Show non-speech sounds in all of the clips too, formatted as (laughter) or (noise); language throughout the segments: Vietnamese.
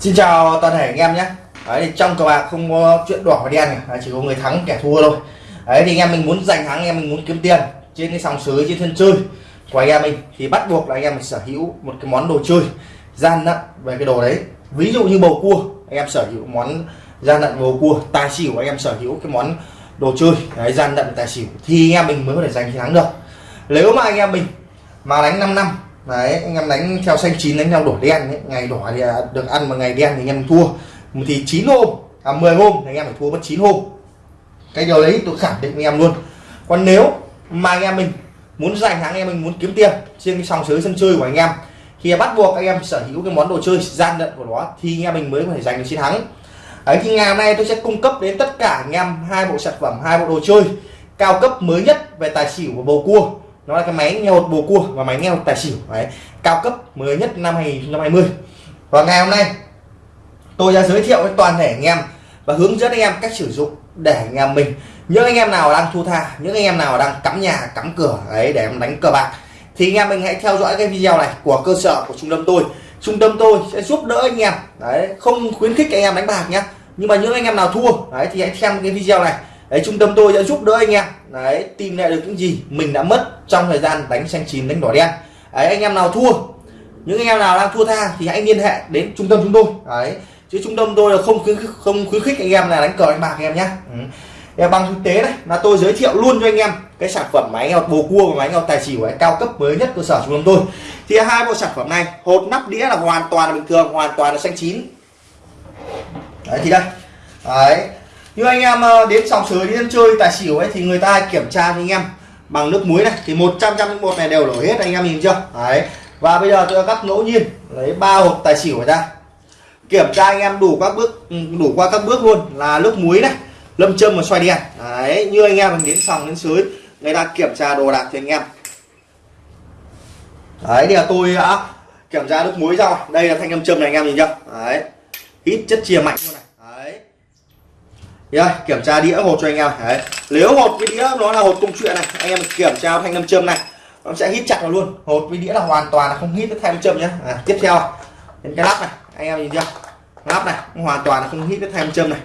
Xin chào toàn thể anh em nhé. Đấy, thì trong cờ bạc không có chuyện đỏ và đen này. chỉ có người thắng kẻ thua thôi. Đấy thì anh em mình muốn giành thắng anh em mình muốn kiếm tiền trên cái sòng sới trên sân chơi của anh em mình thì bắt buộc là anh em mình sở hữu một cái món đồ chơi gian lận về cái đồ đấy. Ví dụ như bầu cua anh em sở hữu món gian lận bầu cua tài xỉu anh em sở hữu cái món đồ chơi đấy, gian lận tài xỉu thì anh em mình mới có thể giành thắng được. Nếu mà anh em mình mà đánh 5 năm đấy, anh em đánh theo xanh chín, đánh theo đỏ đen ấy. ngày đỏ thì à, được ăn mà ngày đen thì anh em thua. Thì 9 hôm à 10 hôm thì anh em phải thua mất 9 hôm. Cái điều đấy tôi khẳng định với em luôn. Còn nếu mà anh em mình muốn giành thắng, anh em mình muốn kiếm tiền trên cái sòng sới sân chơi của anh em, thì bắt buộc anh em sở hữu cái món đồ chơi gian lận của nó, thì anh em mình mới có thể giành được chiến thắng đấy, thì ngày hôm nay tôi sẽ cung cấp đến tất cả anh em hai bộ sản phẩm, hai bộ đồ chơi cao cấp mới nhất về tài xỉu và bầu cua nó là cái máy nghe hột bồ cua và máy nghe hột tài xỉu, đấy. Cao cấp mới nhất năm 2020 và ngày hôm nay, tôi sẽ giới thiệu với toàn thể anh em và hướng dẫn anh em cách sử dụng để anh em mình, những anh em nào đang thu tha, những anh em nào đang cắm nhà, cắm cửa, đấy, để em đánh cờ bạc, thì anh em mình hãy theo dõi cái video này của cơ sở của trung tâm tôi. Trung tâm tôi sẽ giúp đỡ anh em, đấy, không khuyến khích anh em đánh bạc nhé nhưng mà những anh em nào thua, đấy, thì hãy xem cái video này đấy trung tâm tôi sẽ giúp đỡ anh em. Đấy tìm lại được những gì mình đã mất trong thời gian đánh xanh chín đánh đỏ đen. Đấy anh em nào thua những anh em nào đang thua tha thì hãy liên hệ đến trung tâm chúng tôi. Đấy chứ trung tâm tôi là không khuyến khích, không khuyến khích anh em là đánh cờ đánh bạc anh em nhé ừ. bằng thực tế này là tôi giới thiệu luôn cho anh em cái sản phẩm máy nghèo bồ cua và máy nghèo tài xỉu ấy, cao cấp mới nhất cơ sở trung tâm tôi. Thì hai bộ sản phẩm này hột nắp đĩa là hoàn toàn là bình thường hoàn toàn là xanh chín. Đấy thì đây. Đấy như anh em ờ, đến sòng sới, đến chơi, tài xỉu ấy, thì người ta kiểm tra cho anh em bằng nước muối này. Thì 100 trăm một này đều đổ hết, anh em nhìn chưa? Đấy. Và bây giờ tôi cắt ngẫu nhiên, lấy ba hộp tài xỉu ra. Kiểm tra anh em đủ các bước ừ, đủ qua các bước luôn. Là nước muối này, lâm châm và xoay đèn. Đấy, như anh em mình đến sòng, đến sới, người ta kiểm tra đồ đạc thì anh em. Đấy, thì là tôi đã kiểm tra nước muối ra đây là thanh lâm châm này, anh em nhìn chưa? Đấy. Ít chất chia mạnh luôn này đây, kiểm tra đĩa hột cho anh em. Đấy. Nếu hột cái đĩa nó là hột công chuyện này anh em kiểm tra thanh nam châm này nó sẽ hít chặt vào luôn. Hột với đĩa là hoàn toàn là không hít cái thanh nam châm nhé à, tiếp theo đến cái lắp này. Anh em nhìn chưa? Lắp này hoàn toàn là không hít cái thanh nam châm này.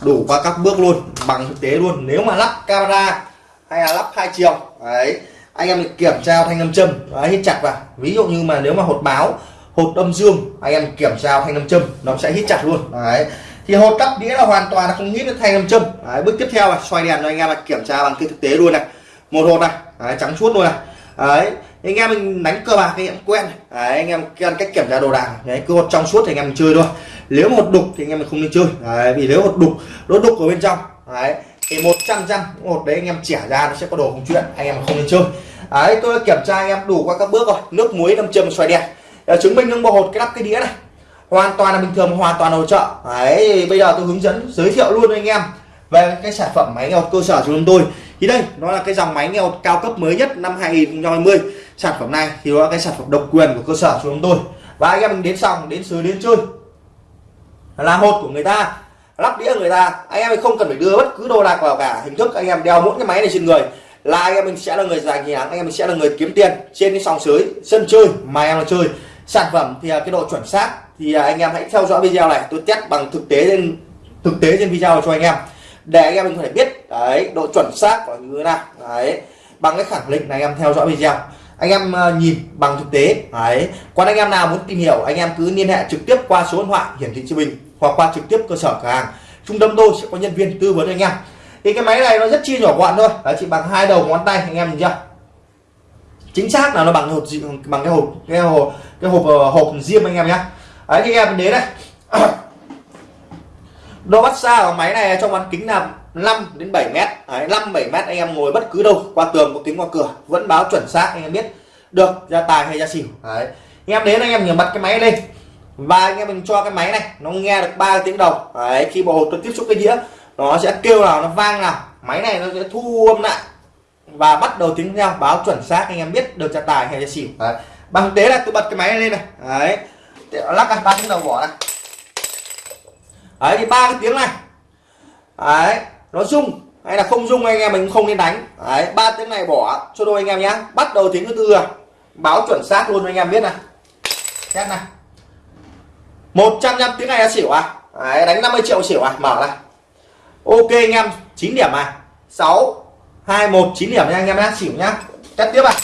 Đủ qua các bước luôn bằng thực tế luôn. Nếu mà lắp camera hay là lắp hai chiều đấy anh em kiểm tra thanh nam châm đấy, hít chặt vào. Ví dụ như mà nếu mà hột báo hột âm dương anh em kiểm tra thanh nam châm nó sẽ hít chặt luôn. Đấy. Thì hột đắp đĩa là hoàn toàn là không hít thanh nam châm. Đấy, bước tiếp theo là xoay đèn cho anh em là kiểm tra bằng cái thực tế luôn này. Một hột này đấy, trắng suốt luôn này. Đấy anh em mình đánh cơ bạc anh em quen đấy, anh em quen cách kiểm tra đồ đạc đấy cứ hột trong suốt thì anh em chơi thôi. Nếu một đục thì anh em mình không nên chơi. Đấy, vì nếu một đục nó đục ở bên trong. Đấy thì một trăm trăm một đấy anh em chẻ ra nó sẽ có đồ không chuyện anh em không nên chơi. Đấy tôi kiểm tra anh em đủ qua các bước rồi. Nước muối năm châm xoay đèn. Ờ, chứng minh những bộ hột, cái lắp cái đĩa này. Hoàn toàn là bình thường, hoàn toàn hỗ trợ. Đấy, bây giờ tôi hướng dẫn, giới thiệu luôn anh em về cái sản phẩm máy nghe cơ sở của chúng tôi. Thì đây, nó là cái dòng máy nghe cao cấp mới nhất năm 2020 sản phẩm này thì nó là cái sản phẩm độc quyền của cơ sở của chúng tôi. Và anh em mình đến xong, đến xứ đến chơi. Là hột của người ta, lắp đĩa người ta. Anh em không cần phải đưa bất cứ đồ đạc vào cả. Hình thức anh em đeo mỗi cái máy này trên người là anh em mình sẽ là người giành chiến anh em mình sẽ là người kiếm tiền trên cái sòng sới sân chơi, mà em là chơi sản phẩm thì à, cái độ chuẩn xác thì à, anh em hãy theo dõi video này. Tôi test bằng thực tế trên, thực tế trên video cho anh em. Để anh em mình có thể biết, đấy, độ chuẩn xác của như thế nào. Đấy, bằng cái khẳng định là anh em theo dõi video. Anh em à, nhìn bằng thực tế. Đấy, còn anh em nào muốn tìm hiểu, anh em cứ liên hệ trực tiếp qua số điện thoại hiển thị trên mình hoặc qua trực tiếp cơ sở cửa hàng. Trung tâm tôi sẽ có nhân viên tư vấn anh em. Thì cái máy này nó rất chi nhỏ gọn thôi. Đấy, chỉ bằng hai đầu ngón tay anh em nhìn chưa? Chính xác là nó bằng hộp bằng cái hộp cái hộp cái hộp ờ, hộp diêm anh em nhé đấy thì em đến này. (coughs) Độ bắt xa của máy này trong bán kính là 5 đến 7 mét. Đấy, 5 7 mét anh em ngồi bất cứ đâu qua tường có kính qua cửa vẫn báo chuẩn xác anh em biết được ra tài hay ra xỉu. Đấy anh em đến anh em nhớ bật cái máy lên. Và anh em mình cho cái máy này nó nghe được ba tiếng đầu. Đấy khi bộ hộp tôi tiếp xúc cái đĩa nó sẽ kêu nào nó vang nào. Máy này nó sẽ thu âm lại và bắt đầu tiếng nhau báo chuẩn xác anh em biết được trả tài hay là xỉu. Đấy. bằng thế tế là tôi bật cái máy lên này. Đấy. Lắc này ba tiếng đầu bỏ này đấy thì ba cái tiếng này. Đấy nó rung hay là không rung anh em mình không nên đánh. Đấy ba tiếng này bỏ cho đôi anh em nhé bắt đầu tiếng thứ tư rồi. Báo chuẩn xác luôn anh em biết này. Test này. 105 tiếng này là xỉu à? Đấy, đánh 50 triệu xỉu à? Mở này ok anh em 9 điểm à 6 2 1 9 điểm nha anh em nhá xỉu nhá. Test tiếp ạ. À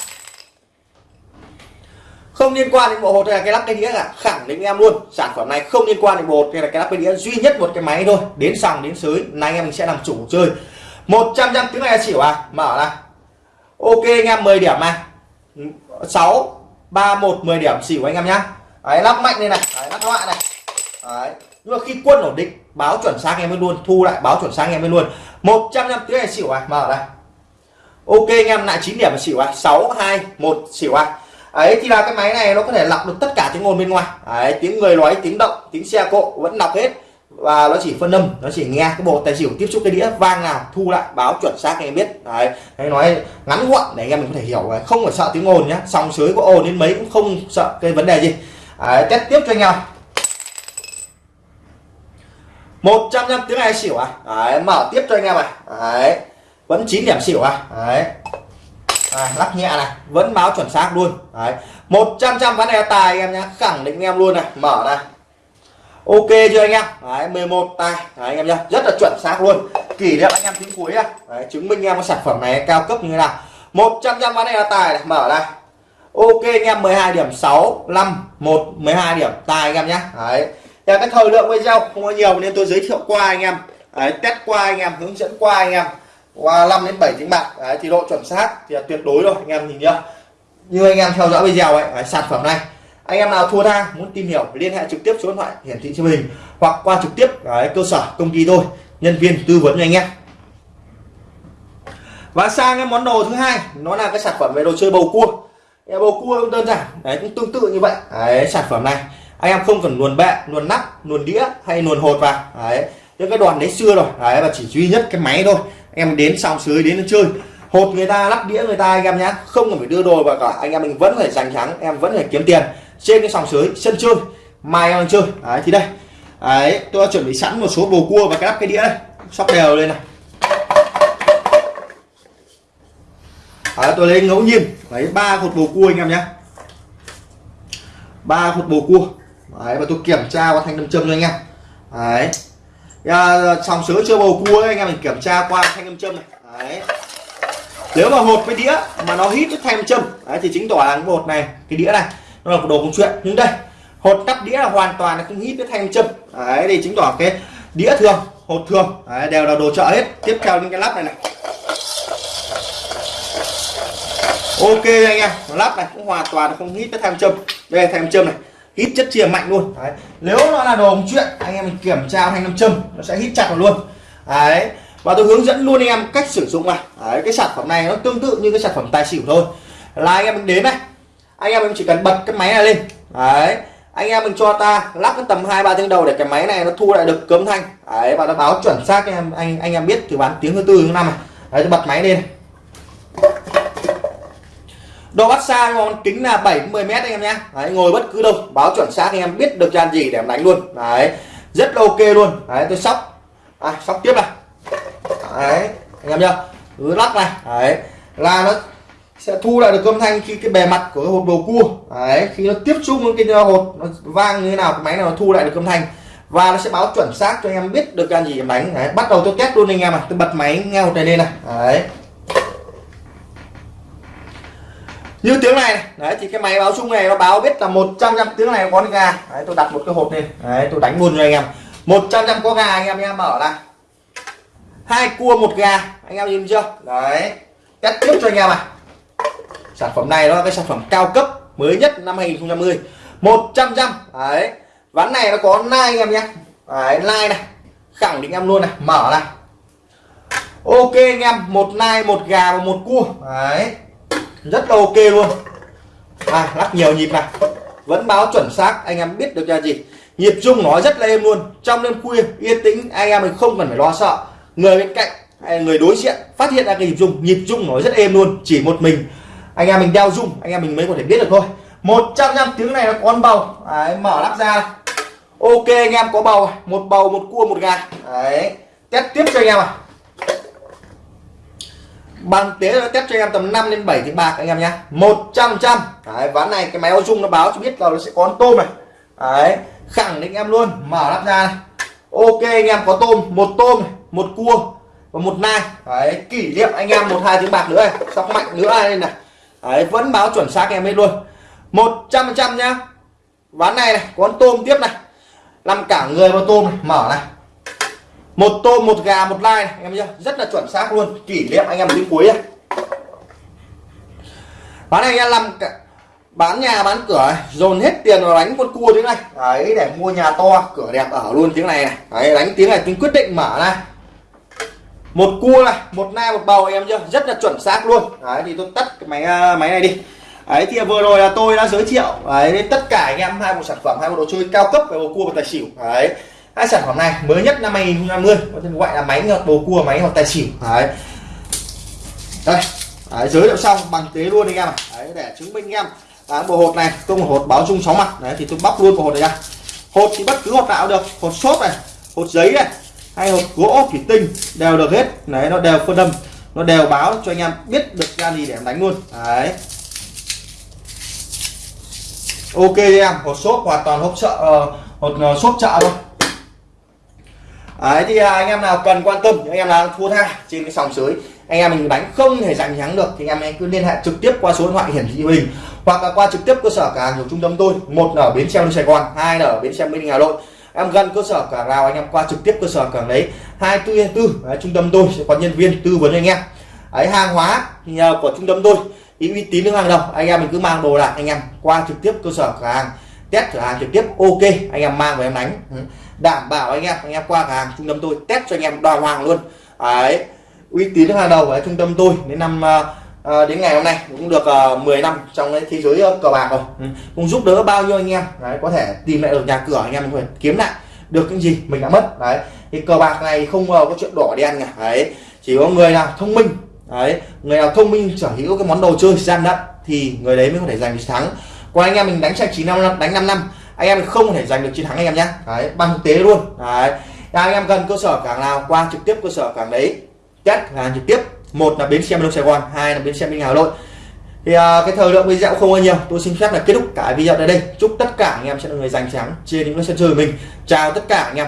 không liên quan đến bộ hột hay là cái lắp cái đĩa cả khẳng định em luôn sản phẩm này không liên quan đến bộ hột hay là cái lắp cái đĩa duy nhất một cái máy thôi đến sòng đến sới nay anh em mình sẽ làm chủ chơi. 100 trăm tiếng này là xỉu à mở này ok anh em 10 điểm này. 6 3 1 10 điểm xỉu anh em nhá. Đấy lắp mạnh lên này đấy, lắp loại này. Đấy. nhưng mà khi quân ổn định báo chuẩn xác em mới luôn thu lại báo chuẩn xác em mới luôn. 100 trăm tiếng này xỉu à mở đây ok anh em lại 9 điểm là xỉu à 6 2 1 xỉu à ấy thì là cái máy này nó có thể lọc được tất cả tiếng ồn bên ngoài. Đấy, tiếng người nói tiếng động tiếng xe cộ vẫn đọc hết. Và nó chỉ phân âm nó chỉ nghe cái bộ tài xỉu tiếp xúc cái đĩa vang nào thu lại báo chuẩn xác anh em biết. Đấy hay nói ngắn gọn để anh em mình có thể hiểu. Không phải sợ tiếng ồn nhá sóng sới có ồn đến mấy cũng không sợ cái vấn đề gì. Đấy, test tiếp cho anh em. Một trăm năm tiếng này xỉu à đấy, mở tiếp cho anh em này đấy vẫn 9 điểm xỉu à? Đấy. À, lắc nhẹ này. Vẫn báo chuẩn xác luôn. Đấy. Một trăm trăm ván này tài em nhá. Khẳng định em luôn này. Mở này. Ok chưa anh em? Đấy 11 tài đấy, anh em nhá. Rất là chuẩn xác luôn. Kỷ niệm anh em tính cuối này. Đấy, chứng minh em có sản phẩm này cao cấp như thế nào. 100 trăm ván này là tài này. Mở này. Ok anh em 12 điểm 6 5 1 12 điểm tài anh em nhé đấy. Và cái thời lượng video không có nhiều nên tôi giới thiệu qua anh em. Đấy, test qua anh em hướng dẫn qua anh em qua 5 đến 7 tiếng bạc đấy, thì độ chuẩn xác thì là tuyệt đối rồi anh em nhìn nhá. Như anh em theo dõi video ấy đấy, sản phẩm này anh em nào thua tha muốn tìm hiểu liên hệ trực tiếp số điện thoại hiển thị trên hình hoặc qua trực tiếp đấy, cơ sở công ty tôi nhân viên tư vấn cho anh em. Và sang cái món đồ thứ hai nó là cái sản phẩm về đồ chơi bầu cua. Bầu cua cũng đơn giản đấy cũng tương tự như vậy. Đấy, sản phẩm này anh em không cần luồn bẹ luồn nắp luồn đĩa hay luồn hột vào. Đấy những cái đoàn đấy xưa rồi đấy và chỉ duy nhất cái máy thôi em đến xong sới đến chơi. Hột người ta lắp đĩa người ta anh em nhá. Không cần phải đưa đồ vào cả. Anh em mình vẫn phải giành thắng em vẫn phải kiếm tiền. Trên cái sòng sới sân chơi. Mai em chơi. Đấy thì đây. Đấy tôi đã chuẩn bị sẵn một số bồ cua và cái lắp cái đĩa đây. Sóc đều lên này. Đấy, tôi lấy ngẫu nhiên. Lấy ba hột bồ cua anh em nhé ba hột bồ cua. Đấy và tôi kiểm tra qua thanh nam châm cho anh em. Đấy à, sòng sớ chưa bầu cua ấy, anh em mình kiểm tra qua thanh âm châm này. Đấy. Nếu mà hột với đĩa mà nó hít với thanh âm châm đấy, thì chính tỏ là cái hột này cái đĩa này nó là một đồ công chuyện. Nhưng đây hột cắp đĩa là hoàn toàn là không hít với thanh âm châm. Đấy thì chính tỏ cái đĩa thường hột thường đấy, đều là đồ chợ hết. Tiếp theo những cái lắp này này. Ok anh em lắp này cũng hoàn toàn không hít với thanh châm. Đây là thanh châm này hít chất chia mạnh luôn. Đấy. nếu nó là đồ ống chuyện anh em mình kiểm tra thanh nam châm nó sẽ hít chặt vào luôn. Đấy. Và tôi hướng dẫn luôn anh em cách sử dụng này. Đấy, cái sản phẩm này nó tương tự như cái sản phẩm tài xỉu thôi. Là anh em mình đến này anh em mình chỉ cần bật cái máy này lên. Đấy. Anh em mình cho ta lắp cái tầm hai ba tiếng đầu để cái máy này nó thu lại được cấm thanh. Đấy và nó báo chuẩn xác anh em anh anh em biết từ bán tiếng thứ tư thứ năm này. Đấy tôi bật máy lên độ bắt xa con kính là 70 mét anh em nhé đấy, ngồi bất cứ đâu báo chuẩn xác anh em biết được gian gì để em đánh luôn. Đấy rất là ok luôn. Đấy tôi sóc. À, sóc tiếp này. Đấy anh em nhá. Cứ lắc này. Đấy là nó sẽ thu lại được âm thanh khi cái bề mặt của cái hộp bầu cua. Đấy khi nó tiếp xúc với cái hột nó vang như thế nào cái máy này nó thu lại được âm thanh. Và nó sẽ báo chuẩn xác cho anh em biết được gian gì em đánh. Đấy bắt đầu tôi test luôn anh em à tôi bật máy nghe hột này lên này. Đấy. Như tiếng này. Đấy, thì cái máy báo chung này nó báo biết là 100 trăm tiếng này có gà. Đấy, tôi đặt một cái hộp lên. Đấy, tôi đánh luôn cho anh em. 100 trăm có gà anh em nhé mở ra. Hai cua, một gà. Anh em nhìn chưa? Đấy, test tiếp cho anh em à. Sản phẩm này nó là cái sản phẩm cao cấp mới nhất năm 2020 100 trăm đấy, ván này nó có nai anh em nhé đấy, nai này. Khẳng định em luôn này. Mở này ok anh em, một nai, một gà và một cua. Đấy rất là ok luôn. À lắc nhiều nhịp này. Vẫn báo chuẩn xác anh em biết được là gì. Nhịp chung nó rất là êm luôn. Trong đêm khuya yên tĩnh anh em mình không cần phải lo sợ. Người bên cạnh hay người đối diện phát hiện ra cái nhịp rung nhịp rung nó rất êm luôn. Chỉ một mình anh em mình đeo rung anh em mình mới có thể biết được thôi. 100 năm tiếng này nó có con bầu. Đấy, mở lắp ra. Ok anh em có bầu. Một bầu một cua một gà. Đấy test tiếp cho anh em à bằng tế nó test cho em tầm 5 đến 7 tiếng bạc anh em nhá. 100 trăm đấy, ván này cái máy ô dung nó báo cho biết là nó sẽ có con tôm này. Đấy khẳng định em luôn. Mở lắp ra này. Ok anh em có tôm. Một tôm một cua và một nai. Đấy kỷ niệm anh em một hai tiếng bạc nữa này. Sóc mạnh nữa đây này. Đấy vẫn báo chuẩn xác em hết luôn. 100 trăm nhá. Ván này này có con tôm tiếp này. Làm cả người vào tôm này. Mở này một tôm một gà một lai này, em chưa rất là chuẩn xác luôn. Kỷ niệm anh em đến cuối này. bán này anh em làm cả bán nhà bán cửa dồn hết tiền vào đánh con cua tiếng này. Đấy để mua nhà to. Cửa đẹp ở luôn tiếng này này. Đấy đánh tiếng này tiếng quyết định mở này. Một cua này một nai một bầu em chưa rất là chuẩn xác luôn. Đấy thì tôi tắt cái máy à, máy này đi. Đấy thì vừa rồi là tôi đã giới thiệu đấy tất cả anh em hai bộ sản phẩm hai bộ đồ chơi cao cấp về bầu cua và tài xỉu. Đấy hai sản phẩm này mới nhất năm 2020 có tên gọi là máy ngợt bầu cua máy hoặc tài xỉu. Đấy. Đây đấy, giới thiệu xong bằng tế luôn anh em đấy, để chứng minh anh em. Đấy, bộ hột này tôi một hột báo chung sóng mặt. Đấy thì tôi bóc luôn bộ hột này ra. Hột thì bất cứ hột nào được. Hột xốp này hột giấy này hay hột gỗ thủy tinh đều được hết. Đấy nó đều phân đâm nó đều báo cho anh em biết được ra gì để em đánh luôn. Đấy. Ok em hột xốp hoàn toàn hộp chợ uh, ờ, hột uh, xốp chợ thôi đấy, thì à, anh em nào cần quan tâm anh em nào thua tha trên cái sòng sới, anh em mình đánh không thể giành thắng được thì anh em cứ liên hệ trực tiếp qua số điện thoại hiển thị hình hoặc là qua trực tiếp cơ sở cả hàng của trung tâm tôi, một ở bến xe Sài Gòn, hai ở bến xe Minh Hà Nội. Em gần cơ sở cả nào anh em qua trực tiếp cơ sở cả đấy, hai tư tư trung tâm tôi sẽ có nhân viên tư vấn anh em. Ấy hàng hóa thì à, của trung tâm tôi ý uy tín hàng đầu, anh em mình cứ mang đồ lại anh em qua trực tiếp cơ sở cửa hàng test cửa hàng trực tiếp ok anh em mang về em đánh. Ừ. Đảm bảo anh em anh em qua cửa hàng trung tâm tôi test cho anh em đòi hoàng luôn. Đấy uy tín hàng đầu ở trung tâm tôi đến năm à, đến ngày hôm nay cũng được ờ, uh, 10 năm trong cái thế giới cờ bạc rồi. Ừ. cũng giúp đỡ bao nhiêu anh em? Đấy có thể tìm lại được nhà cửa anh em mình kiếm lại được những gì mình đã mất. Đấy thì cờ bạc này không uh, có chuyện đỏ đen cả. Đấy chỉ có người nào thông minh đấy người nào thông minh sở hữu cái món đồ chơi gian lận thì người đấy mới có thể giành chiến thắng còn anh em mình đánh trang trí năm đánh 5 năm anh em không thể giành được chiến thắng anh em nhé đấy bằng thực tế luôn. Đấy. Anh em gần cơ sở cảng nào qua trực tiếp cơ sở cảng đấy. Test hàng trực tiếp. Một là bến xe miền Sài Gòn hai là bến xe Minh Hà Nội. Thì uh, cái thời lượng video không bao nhiêu tôi xin phép là kết thúc cả video tại đây. Chúc tất cả anh em sẽ là người giành thắng trên những sân chơi của mình. Chào tất cả anh em.